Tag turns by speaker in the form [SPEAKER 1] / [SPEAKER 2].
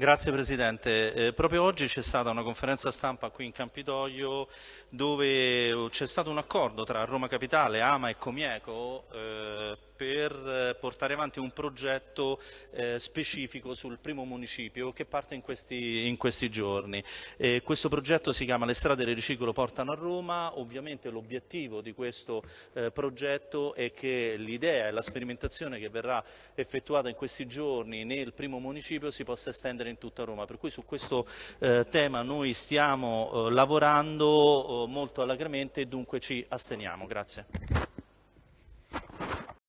[SPEAKER 1] Grazie Presidente. Eh, proprio oggi c'è stata una conferenza stampa qui in Campidoglio dove c'è stato un accordo tra Roma Capitale, Ama e Comieco eh, per portare avanti un progetto eh, specifico sul primo municipio che parte in questi, in questi giorni. questo progetto si chiama Le strade del riciclo portano a Roma, ovviamente l'obiettivo di questo eh, progetto è che l'idea e la sperimentazione che verrà effettuata in questi giorni nel primo municipio si possa estendere in tutta Roma, per cui su questo eh, tema noi stiamo eh, lavorando eh, molto alacremente e dunque ci asteniamo. Grazie.